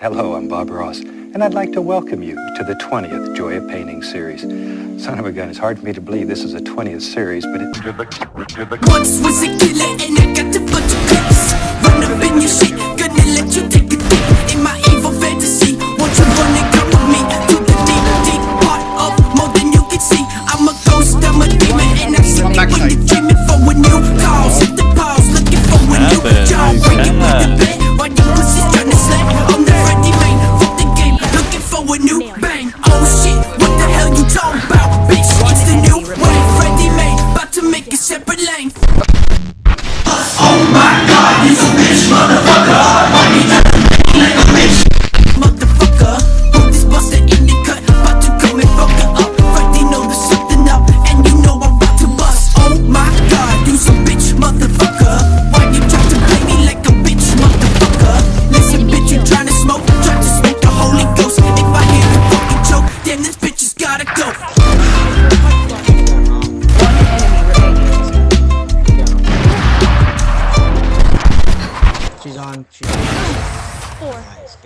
Hello, I'm Bob Ross, and I'd like to welcome you to the 20th Joy of Painting series. Son of a gun, it's hard for me to believe this is a 20th series, but it... Once was a killer and I got Oh, bitches gotta go. She's on. She's on. Four. Nice,